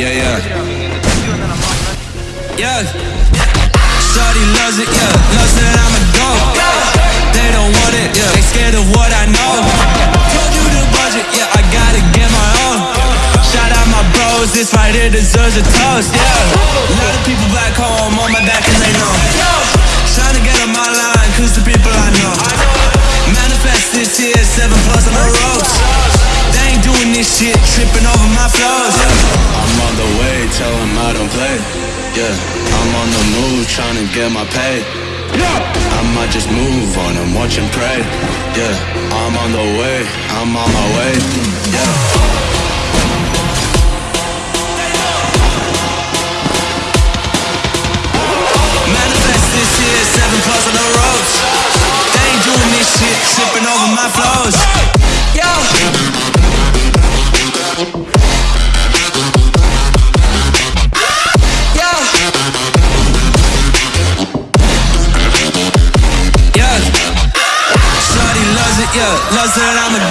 Yeah, yeah. Yeah. Shorty loves it, yeah. Loves that I'm a go. They don't want it, yeah. They scared of what I know. Told you the budget, yeah. I gotta get my own. Shout out my bros, this right here deserves a toast, yeah. A lot of people back home on my back and they know. Trying to get on my line, cause the people I know. Manifest this year, seven plus on the road. They ain't doing this shit, tripping over my flows, yeah. Yeah, I'm on the move, trying to get my pay. Yeah. I might just move on and watch and pray. Yeah, I'm on the way, I'm on my way. Yeah. Yeah. Loves that I'm a